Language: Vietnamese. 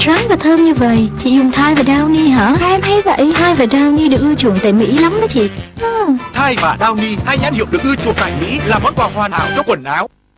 trắng và thơm như vậy Chị dùng thai và Downy hả? Sao em hay vậy? Thai và Downy được ưa chuộng tại Mỹ lắm đó chị. Ừ. Thai và Downy, hai nhãn hiệu được ưa chuộng tại Mỹ là món quà hoàn hảo cho quần áo.